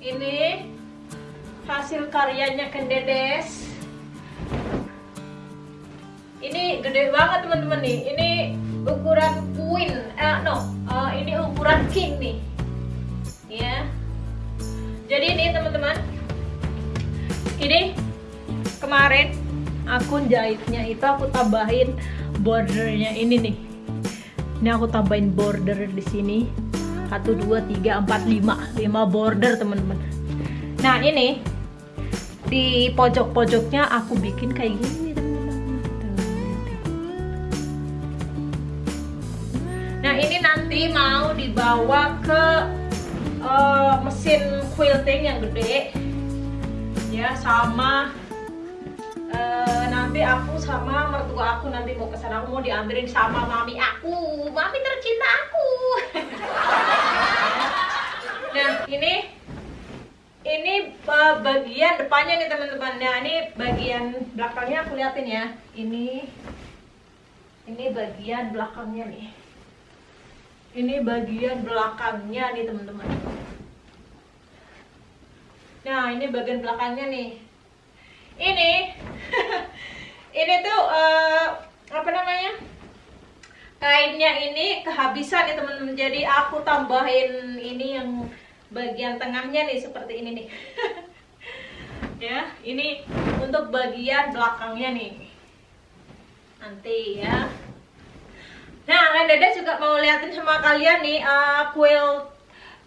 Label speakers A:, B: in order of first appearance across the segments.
A: ini hasil karyanya Kendedes ini gede banget teman-teman nih. Ini ukuran queen. Eh no uh, ini ukuran king nih. Ya jadi ini teman-teman ini kemarin aku jahitnya itu aku tambahin bordernya ini nih. Ini aku tambahin border di sini 1 2 3 4 5 5 border teman-teman. Nah ini di pojok-pojoknya aku bikin kayak gini nah ini nanti mau dibawa ke uh, mesin quilting yang gede. Ya sama uh, nanti aku sama mertua aku nanti mau ke sana aku mau diambilin sama mami aku. Mami tercinta aku nah ini ini uh, bagian depannya nih teman-teman. Nah ini bagian belakangnya aku liatin ya. Ini ini bagian belakangnya nih. Ini bagian belakangnya nih teman-teman. Nah ini bagian belakangnya nih. Ini ini tuh uh, apa namanya? Kainnya ini kehabisan nih teman-teman. Jadi aku tambahin ini yang bagian tengahnya nih seperti ini nih. Ya ini untuk bagian belakangnya nih. Nanti ya. Nah kalian dada juga mau liatin sama kalian nih uh, quilt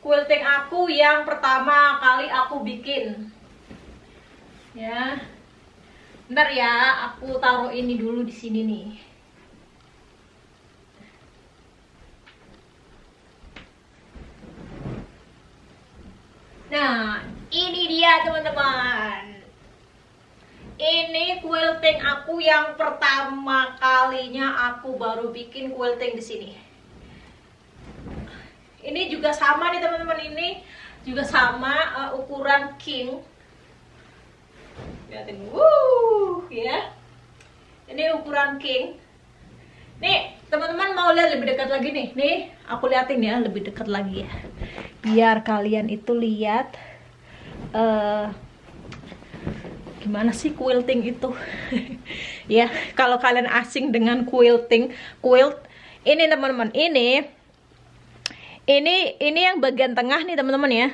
A: quilting aku yang pertama kali aku bikin. Ya. Ntar ya aku taruh ini dulu di sini nih Nah, ini dia teman-teman. Ini quilting aku yang pertama kalinya aku baru bikin quilting di sini. Ini juga sama nih teman-teman ini juga sama uh, ukuran king. Lihatin, wuh, ya. Ini ukuran king. Nih, teman-teman mau lihat lebih dekat lagi nih. Nih, aku liatin ya lebih dekat lagi ya. Biar kalian itu lihat uh, gimana sih quilting itu? Ya kalau kalian asing dengan quilting quilt ini teman-teman ini ini ini yang bagian tengah nih teman-teman ya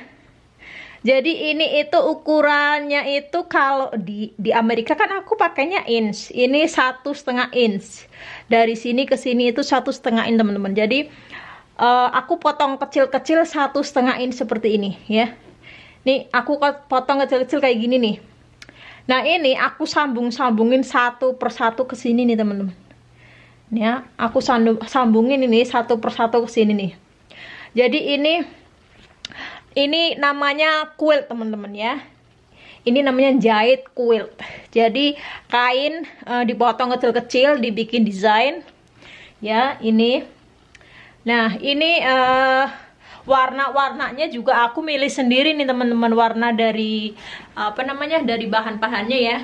A: jadi ini itu ukurannya itu kalau di di Amerika kan aku pakainya inch. Ini satu setengah inch. Dari sini ke sini itu satu setengah inch teman-teman. Jadi uh, aku potong kecil-kecil satu setengah inch seperti ini ya. Nih aku potong kecil-kecil kayak gini nih. Nah ini aku sambung-sambungin satu persatu ke sini nih teman-teman. Ya aku sambungin ini satu persatu ke sini nih. Jadi ini ini namanya quilt teman-teman ya ini namanya jahit quilt jadi kain e, dipotong kecil-kecil dibikin desain ya ini Nah, ini uh, warna-warnanya juga aku milih sendiri nih teman-teman warna dari apa namanya dari bahan-bahannya ya.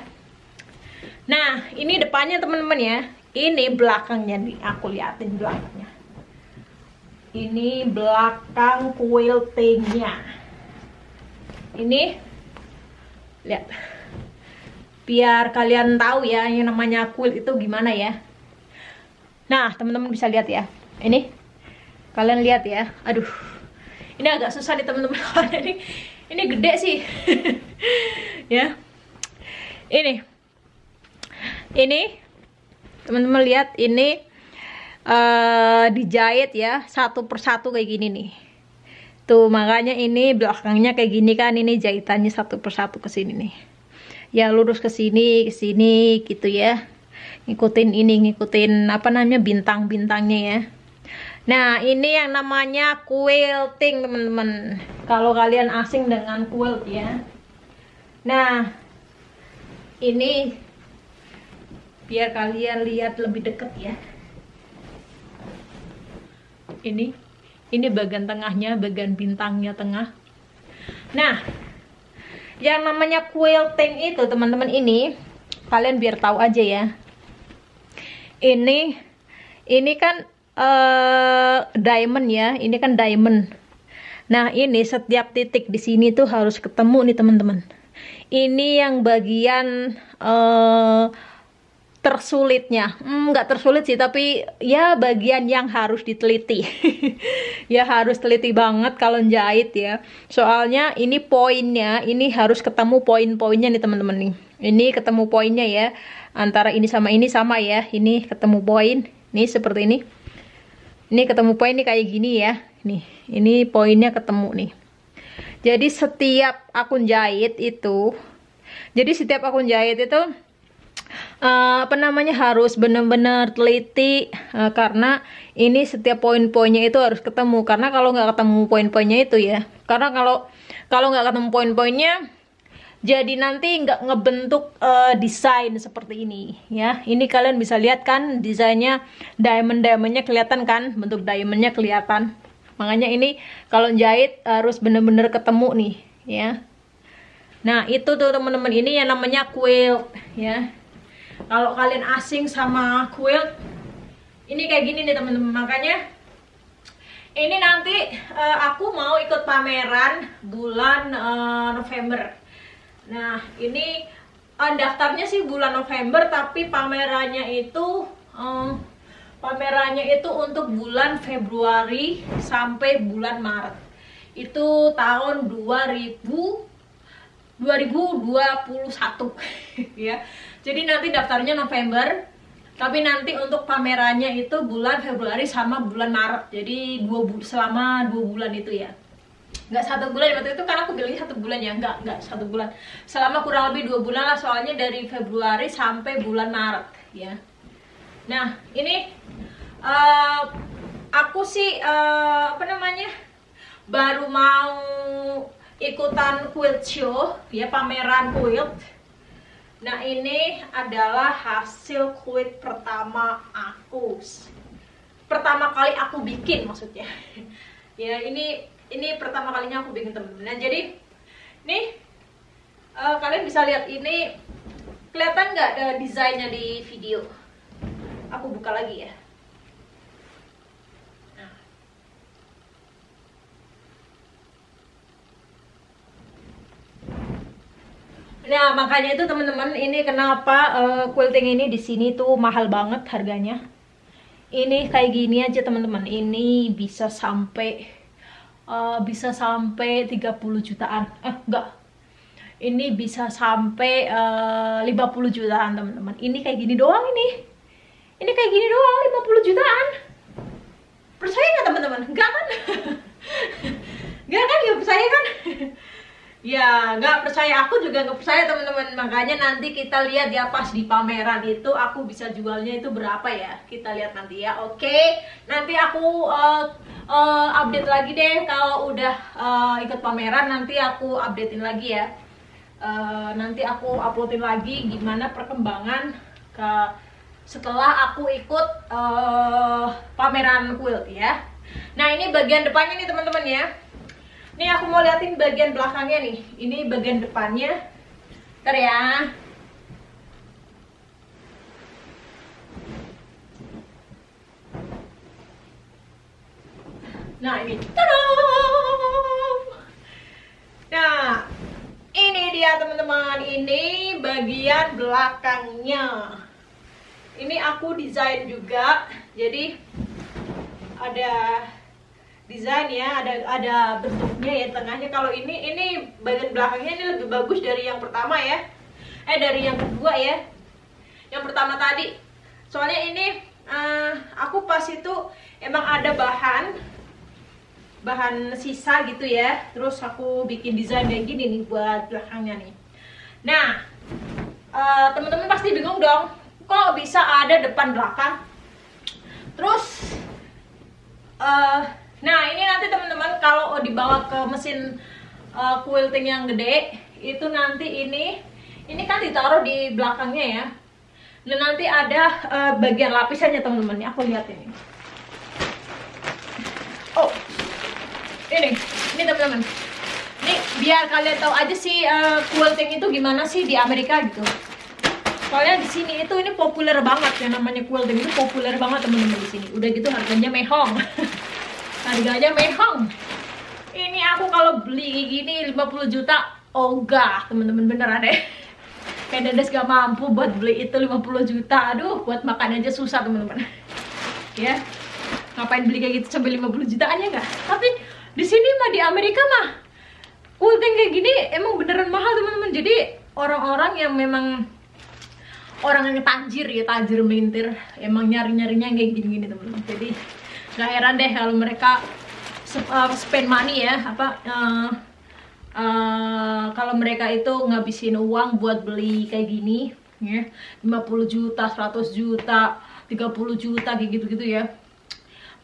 A: Nah, ini depannya teman-teman ya. Ini belakangnya nih, aku liatin belakangnya. Ini belakang quiltingnya. Ini lihat. Biar kalian tahu ya yang namanya quilt itu gimana ya. Nah, teman-teman bisa lihat ya. Ini kalian lihat ya aduh ini agak susah nih teman-teman ini ini gede sih ya ini ini teman-teman lihat ini uh, dijahit ya satu persatu kayak gini nih tuh makanya ini belakangnya kayak gini kan ini jahitannya satu persatu ke sini nih ya lurus ke sini ke sini gitu ya ngikutin ini ngikutin apa namanya bintang-bintangnya ya Nah, ini yang namanya quilting, teman-teman. Kalau kalian asing dengan quilt ya. Nah, ini biar kalian lihat lebih dekat ya. Ini ini bagian tengahnya, bagian bintangnya tengah. Nah, yang namanya quilting itu, teman-teman ini kalian biar tahu aja ya. Ini ini kan uh, diamond ya ini kan diamond nah ini setiap titik di sini tuh harus ketemu nih teman-teman ini yang bagian uh, tersulitnya. Hmm, nggak hmm, tersulit sih tapi ya bagian yang harus diteliti. Ya harus teliti banget kalau jahit ya. Soalnya ini poinnya ini harus ketemu poin-poinnya nih teman-teman nih. Ini ketemu poinnya ya. Antara ini sama ini sama ya. Ini ketemu poin. Nih seperti ini. Ini ketemu poin nih kayak gini ya. Nih ini poinnya ketemu nih. Jadi setiap akun jahit itu jadi setiap akun jahit itu uh, apa namanya harus benar-benar teliti uh, karena ini setiap poin-poinnya itu harus ketemu. Karena kalau nggak ketemu poin-poinnya itu ya karena kalau kalau nggak ketemu poin-poinnya jadi nanti nggak ngebentuk uh, desain seperti ini ya. Ini kalian bisa lihat kan desainnya diamond diamondnya kelihatan kan bentuk diamondnya kelihatan. Makanya ini kalau jahit harus bener-bener ketemu nih ya. Nah itu tuh teman-teman ini yang namanya quilt ya kalau kalian asing sama quilt ini kayak gini nih teman-teman makanya ini nanti uh, aku mau ikut pameran bulan uh, November Nah, ini uh, daftarnya sih bulan November tapi pamerannya itu um, pamerannya itu untuk bulan Februari sampai bulan Maret. Itu tahun 2000 2021 ya. Jadi nanti daftarnya November tapi nanti untuk pamerannya itu bulan Februari sama bulan Maret. Jadi dua selama dua bulan itu ya. Nggak satu bulan waktu itu kan aku bilangnya satu bulan ya. Nggak nggak satu bulan. Selama kurang lebih dua bulan lah soalnya dari Februari sampai bulan Maret ya. Nah ini uh, aku sih uh, apa namanya baru mau ikutan quilt show ya pameran quilt nah ini adalah hasil quilt pertama aku. Pertama kali aku bikin maksudnya. Ya ini ini pertama kalinya aku bikin temen-temen nah jadi nih uh, kalian bisa lihat ini. Kelihatan nggak ada desainnya di video? Aku buka lagi ya nah makanya itu teman-teman ini kenapa uh, quilting ini di sini tuh mahal banget harganya. Ini kayak gini aja teman-teman. Ini bisa sampai uh, bisa sampai 30 jutaan. Eh enggak. Ini bisa sampai uh, 50 jutaan teman-teman. Ini kayak gini doang ini. Ini kayak gini doang 50 jutaan. Percaya nggak teman-teman? Enggak kan? Enggak kan? Ya percaya kan ya nggak percaya. Aku juga nggak percaya teman-teman. Makanya nanti kita lihat ya pas di pameran itu aku bisa jualnya itu berapa ya. Kita lihat nanti ya. Oke nanti aku uh, uh, update lagi deh. Kalau udah uh, ikut pameran nanti aku updatein lagi ya. Uh, nanti aku uploadin lagi gimana perkembangan ke setelah aku ikut uh, pameran quilt ya. Nah ini bagian depannya nih teman-teman ya Nih aku mau liatin bagian belakangnya nih. Ini bagian depannya. Ntar ya. Nah ini. Nah, ini dia teman-teman. Ini bagian belakangnya. Ini aku desain juga. Jadi ada desain ya ada ada bentuknya ya tengahnya. Kalau ini ini bagian belakangnya ini lebih bagus dari yang pertama ya. Eh dari yang kedua ya. Yang pertama tadi. Soalnya ini uh, aku pas itu emang ada bahan bahan sisa gitu ya. Terus aku bikin desain kayak gini nih buat belakangnya nih. Nah uh, teman-teman pasti bingung dong. Kok bisa ada depan belakang? Terus uh, nah ini nanti teman-teman kalau dibawa ke mesin uh, quilting yang gede itu nanti ini ini kan ditaruh di belakangnya ya. Dan nanti ada uh, bagian lapisannya teman-teman. Aku lihat ini. Oh ini ini teman-teman. Ini biar kalian tahu aja sih uh, quilting itu gimana sih di Amerika gitu. Soalnya di sini itu ini populer banget ya namanya quilting itu populer banget teman-teman di sini. Udah gitu harganya mehong harganya mehong. Ini aku kalau beli gini 50 juta oh enggak teman-teman beneran deh kayak Dedes gak mampu buat beli itu 50 juta. Aduh buat makan aja susah teman-teman. Ya ngapain beli kayak gitu sampai 50 jutaan ya enggak tapi di sini mah di Amerika mah quilting kayak gini emang beneran mahal teman-teman. Jadi orang-orang yang memang orang yang tajir ya tajir melintir emang nyari-nyarinya kayak gini-gini teman-teman. Jadi gak heran deh kalau mereka uh, spend money ya apa uh, uh, kalau mereka itu ngabisin uang buat beli kayak gini ya. 50 juta 100 juta 30 juta kayak gitu-gitu ya.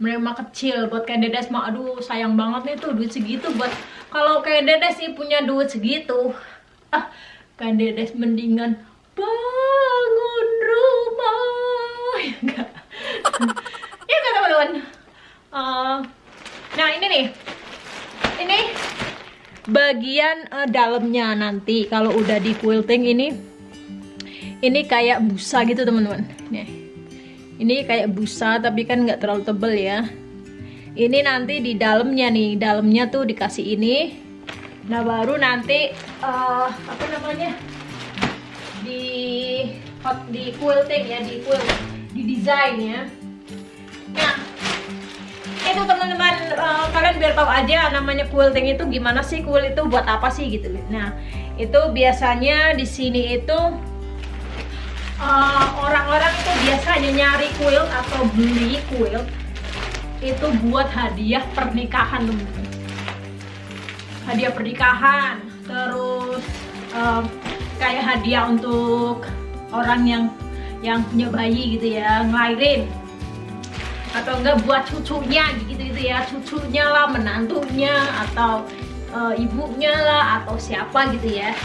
A: Mereka kecil buat kayak dedes mah aduh sayang banget nih tuh duit segitu buat kalau kayak dedes sih punya duit segitu. Ah kayak dedes mendingan bangun rumah ya enggak uh, nah ini nih. Ini bagian uh, dalamnya nanti kalau udah di quilting ini. Ini kayak busa gitu teman-teman. Nih. Ini kayak busa tapi kan nggak terlalu tebel ya. Ini nanti di dalamnya nih. Dalamnya tuh dikasih ini. Nah baru nanti uh, apa namanya? Di hot di quilting ya di quilt di desain ya teman-teman uh, kalian biar tahu aja namanya quilting itu gimana sih quilt itu buat apa sih gitu. Nah itu biasanya di sini itu eh, orang-orang uh, itu biasanya nyari quilt atau beli quilt itu buat hadiah pernikahan teman-teman. Hadiah pernikahan terus uh, kayak hadiah untuk orang yang yang punya bayi gitu ya ngelahirin atau enggak buat cucunya gitu gitu ya. Cucunya lah menantunya atau uh, ibunya lah atau siapa gitu ya.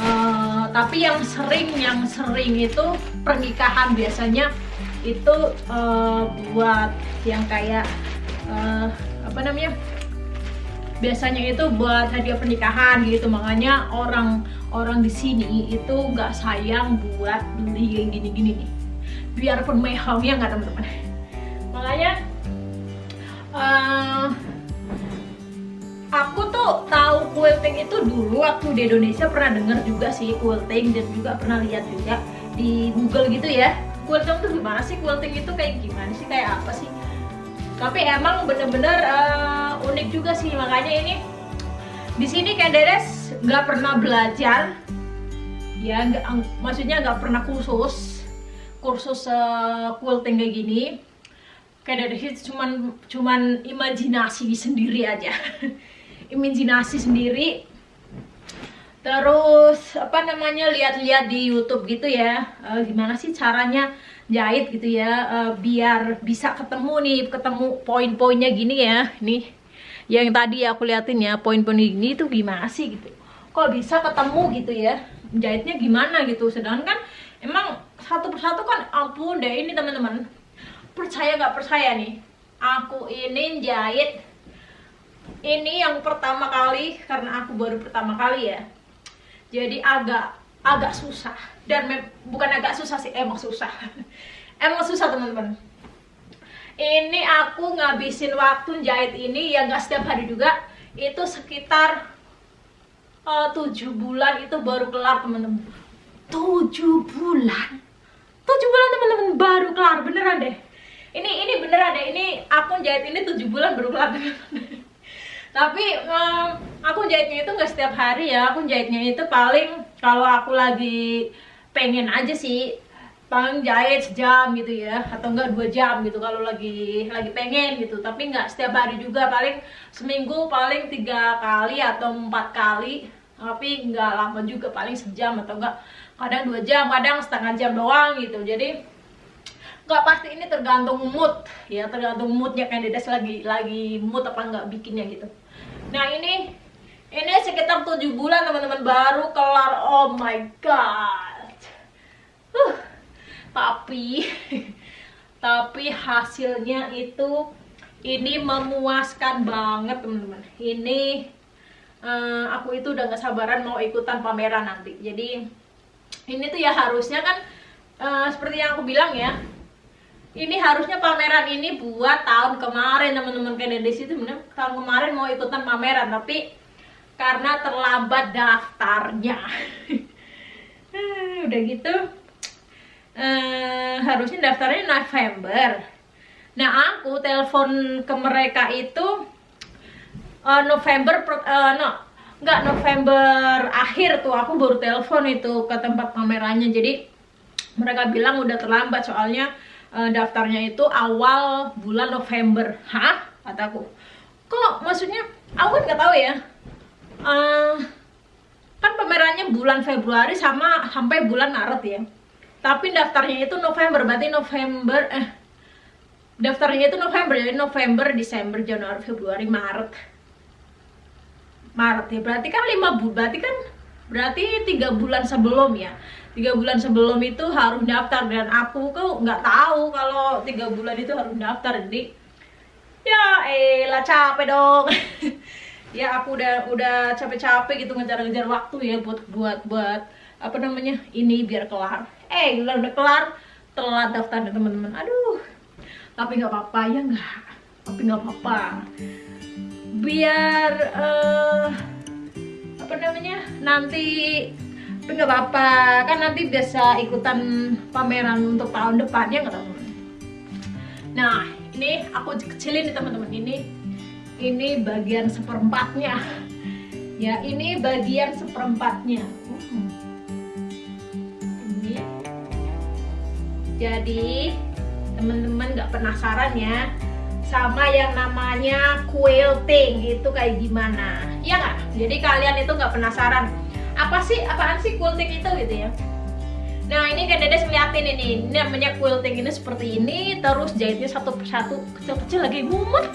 A: Uh, tapi yang sering yang sering itu pernikahan biasanya itu uh, buat yang kayak uh, apa namanya? Biasanya itu buat hadiah pernikahan gitu. Makanya orang orang di sini itu nggak sayang buat beli yang gini-gini nih. Biarpun mehong ya nggak teman-teman makanya uh, aku tuh tahu quilting itu dulu waktu di Indonesia pernah denger juga sih quilting dan juga pernah lihat juga di Google gitu ya. Quilting tuh gimana sih? Quilting itu kayak gimana sih? Kayak apa sih? Tapi emang bener-bener uh, unik juga sih. Makanya ini di sini Kenderes nggak pernah belajar. Ya nggak maksudnya nggak pernah kursus kursus uh, quilting kayak gini kayak dari situ cuman cuman imajinasi sendiri aja. Imajinasi sendiri. Terus apa namanya lihat-lihat di YouTube gitu ya. Uh, gimana sih caranya jahit gitu ya? Uh, biar bisa ketemu nih ketemu poin-poinnya gini ya. Nih yang tadi aku liatin ya poin-poin gini tuh gimana sih gitu. Kok bisa ketemu gitu ya? Jahitnya gimana gitu? Sedangkan emang satu persatu kan ampun deh ini teman-teman percaya nggak percaya nih? Aku ini jahit. Ini yang pertama kali karena aku baru pertama kali ya. Jadi agak agak susah. Dan bukan agak susah sih emang susah. Emang susah teman-teman. Ini aku ngabisin waktu jahit ini ya nggak setiap hari juga. Itu sekitar eh, tujuh bulan itu baru kelar teman-teman. Tujuh bulan? Tujuh bulan teman-teman baru kelar. Beneran deh ini ini beneran deh ini aku jahit ini tujuh bulan kelar tapi um, aku jahitnya itu nggak setiap hari ya. Aku jahitnya itu paling kalau aku lagi pengen aja sih paling jahit sejam gitu ya atau enggak dua jam gitu kalau lagi lagi pengen gitu. Tapi nggak setiap hari juga paling seminggu paling tiga kali atau empat kali. Tapi nggak lama juga paling sejam atau enggak kadang dua jam kadang setengah jam doang gitu. Jadi nggak pasti ini tergantung mood. Ya tergantung moodnya candidates lagi lagi mood apa nggak bikinnya gitu. Nah ini ini sekitar 7 bulan teman-teman baru kelar. Oh my god. Uh, tapi tapi hasilnya itu ini memuaskan banget teman-teman. Ini uh, aku itu udah gak sabaran mau ikutan pameran nanti. Jadi ini tuh ya harusnya kan uh, seperti yang aku bilang ya ini harusnya pameran ini buat tahun kemarin teman-teman kayak di situ tahun kemarin mau ikutan pameran tapi karena terlambat daftarnya. Udah gitu uh, harusnya daftarnya November. Nah aku telepon ke mereka itu uh, November uh, no nggak November akhir tuh aku baru telepon itu ke tempat kameranya jadi mereka bilang udah terlambat soalnya uh, daftarnya itu awal bulan November. Hah? Kataku kok maksudnya aku kan nggak tahu ya. Uh, kan pamerannya bulan Februari sama sampai bulan Maret ya. Tapi daftarnya itu November berarti November eh daftarnya itu November jadi November Desember Januari Februari Maret. Maret ya berarti kan lima bulan berarti kan berarti tiga bulan sebelum ya tiga bulan sebelum itu harus daftar dan aku kok nggak tahu kalau tiga bulan itu harus daftar jadi ya elah capek dong. Ya aku udah udah capek-capek gitu ngejar-ngejar waktu ya buat buat buat apa namanya ini biar kelar. Eh udah udah kelar telat daftarnya teman-teman. Aduh tapi nggak apa-apa ya nggak? Tapi nggak apa-apa. Biar uh, apa namanya nanti tapi nggak apa-apa. Kan nanti biasa ikutan pameran untuk tahun depan ya nggak teman nah ini aku kecilin nih teman-teman. Ini ini bagian seperempatnya. Ya ini bagian seperempatnya. Ini. Jadi teman-teman nggak penasaran ya sama yang namanya quilting itu kayak gimana? Ya nggak? Jadi kalian itu nggak penasaran apa sih apaan sih quilting itu gitu ya? Nah ini kan Dedes ngeliatin ini. Ini namanya quilting ini seperti ini terus jahitnya satu persatu kecil-kecil lagi mumet.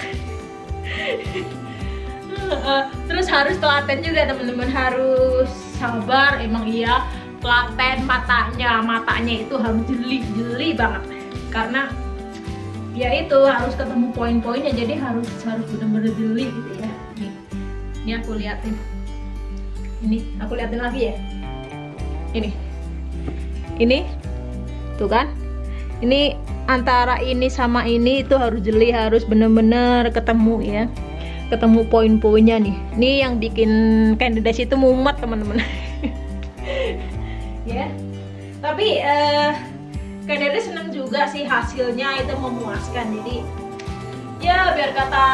A: Terus harus telaten juga teman-teman. Harus sabar emang iya. Telaten matanya matanya itu harus jeli-jeli banget. Karena ya itu harus ketemu poin-poinnya jadi harus harus benar-benar jeli gitu ya. Ini aku liatin ini aku liatin lagi ya. Ini. Ini. Tuh kan? Ini antara ini sama ini itu harus jeli harus bener-bener ketemu ya. Ketemu poin-poinnya nih. Ini yang bikin candidates itu mumet teman-teman. Ya. Tapi uh, Kadere seneng juga sih hasilnya itu memuaskan. Jadi ya biar kata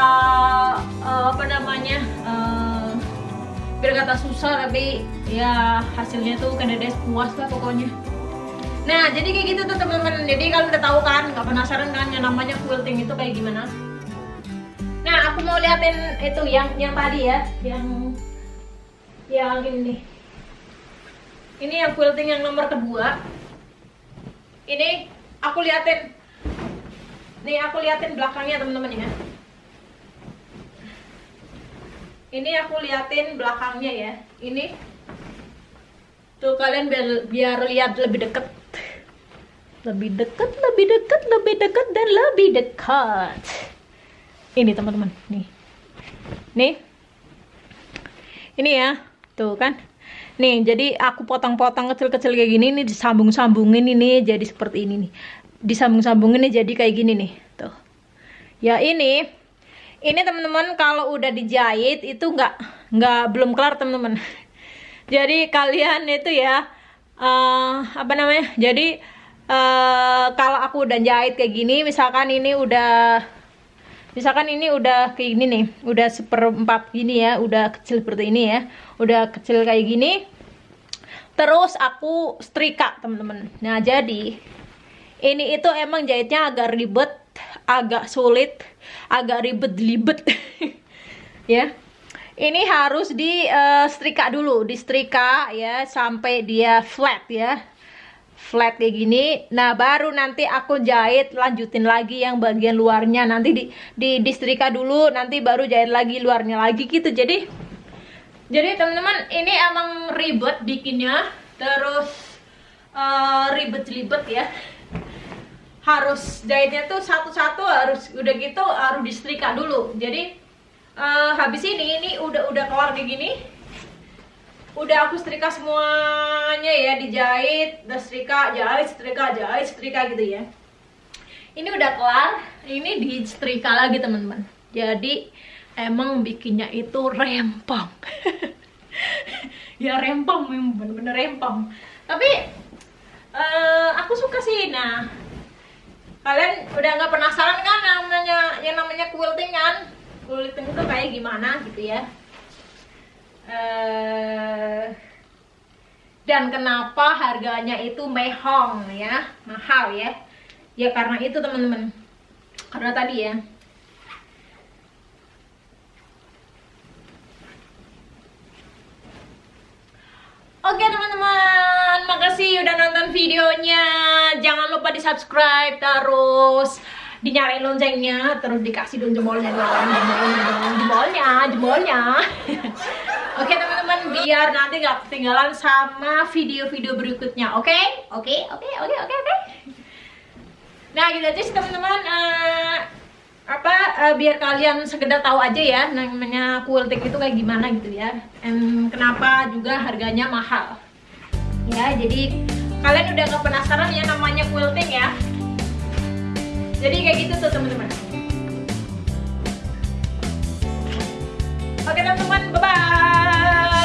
A: uh, apa namanya uh, biar kata susah tapi ya hasilnya tuh Kadere puas lah pokoknya. Nah jadi kayak gitu tuh teman-teman. Jadi kalian udah tahu kan nggak penasaran kan yang namanya quilting itu kayak gimana? Nah aku mau liatin itu yang yang tadi ya yang yang ini. Ini yang quilting yang nomor kedua. Ini aku liatin. Nih aku liatin belakangnya teman-teman ya ini aku liatin belakangnya ya. Ini. Tuh kalian biar biar lihat lebih deket. Lebih deket lebih deket lebih deket dan lebih dekat. Ini teman-teman. Nih. Nih. Ini ya. Tuh kan. Nih, jadi aku potong-potong kecil-kecil kayak gini nih disambung-sambungin ini jadi seperti ini nih. Disambung-sambungin nih jadi kayak gini nih. Tuh. Ya ini ini teman-teman kalau udah dijahit itu nggak nggak belum kelar teman-teman. jadi kalian itu ya uh, apa namanya? Jadi uh, kalau aku udah jahit kayak gini, misalkan ini udah misalkan ini udah kayak gini nih udah seperempat gini ya udah kecil seperti ini ya udah kecil kayak gini terus aku setrika teman-teman nah jadi ini itu emang jahitnya agak ribet agak sulit agak ribet-libet ya. Ini harus di uh, setrika dulu di setrika ya sampai dia flat ya. Flat kayak gini. Nah baru nanti aku jahit lanjutin lagi yang bagian luarnya. Nanti di, di distrika dulu nanti baru jahit lagi luarnya lagi gitu. Jadi jadi teman-teman ini emang ribet bikinnya. Terus uh, ribet-ribet ya harus jahitnya tuh satu-satu harus udah gitu harus disetrika dulu. Jadi uh, habis ini ini udah udah kelar kayak gini udah aku setrika semuanya ya dijahit udah setrika jahit setrika jahit setrika gitu ya. Ini udah kelar ini di setrika lagi teman-teman. Jadi emang bikinnya itu rempong. Ya rempong bener-bener rempong. Tapi uh, aku suka sih nah kalian udah nggak penasaran kan namanya yang namanya quilting kan? Quilting itu kayak gimana gitu ya? Uh, dan kenapa harganya itu mehong ya? Mahal ya? Ya karena itu teman-teman. Karena tadi ya Oke teman-teman, makasih udah nonton videonya. Jangan lupa di subscribe terus dinyalain loncengnya, terus dikasih dong jempolnya jempolnya dong, jempolnya, jempolnya. Oke teman-teman, biar nanti nggak ketinggalan sama video-video berikutnya. Oke, oke, oke, oke, oke, oke. Nah gitu aja sih teman-teman. Uh, apa uh, biar kalian sekedar tahu aja ya namanya quilting itu kayak gimana gitu ya. And kenapa juga harganya mahal. Ya jadi kalian udah gak penasaran ya namanya quilting ya? Jadi kayak gitu tuh teman-teman. Oke teman-teman bye bye